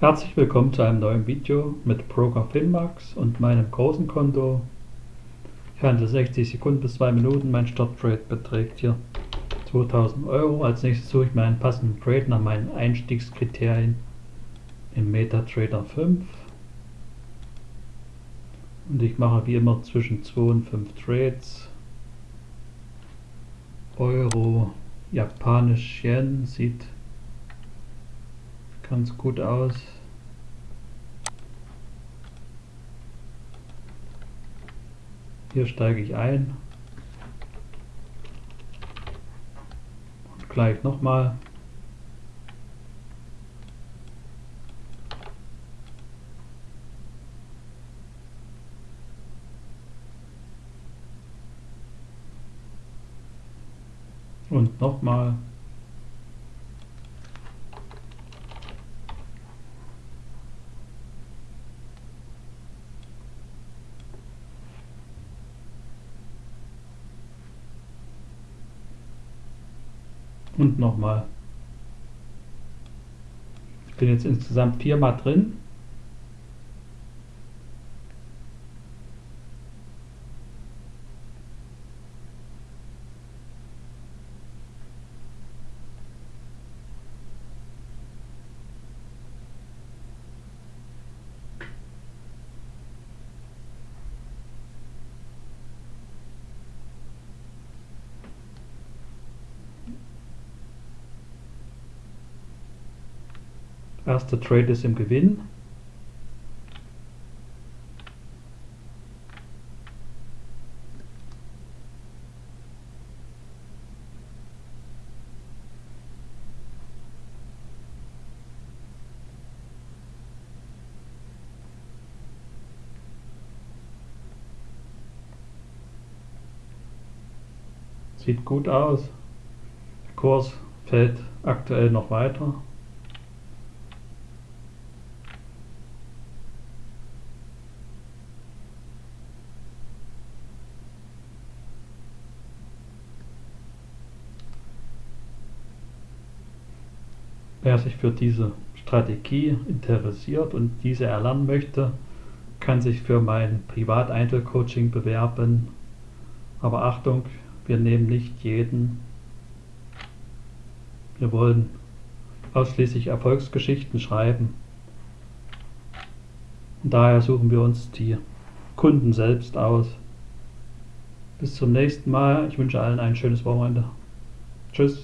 Herzlich willkommen zu einem neuen Video mit Broker Finmax und meinem großen Konto. Ich handle 60 Sekunden bis 2 Minuten. Mein Starttrade beträgt hier 2000 Euro. Als nächstes suche ich mir einen passenden Trade nach meinen Einstiegskriterien im MetaTrader 5. Und ich mache wie immer zwischen 2 und 5 Trades. Euro, Japanisch Yen sieht ganz gut aus. Hier steige ich ein. Und gleich nochmal. Und nochmal. Und nochmal. Ich bin jetzt insgesamt viermal drin. Erster Trade ist im Gewinn. Sieht gut aus. Der Kurs fällt aktuell noch weiter. Wer sich für diese Strategie interessiert und diese erlernen möchte, kann sich für mein Privat-Einzelcoaching bewerben. Aber Achtung, wir nehmen nicht jeden. Wir wollen ausschließlich Erfolgsgeschichten schreiben. Und daher suchen wir uns die Kunden selbst aus. Bis zum nächsten Mal. Ich wünsche allen ein schönes Wochenende. Tschüss.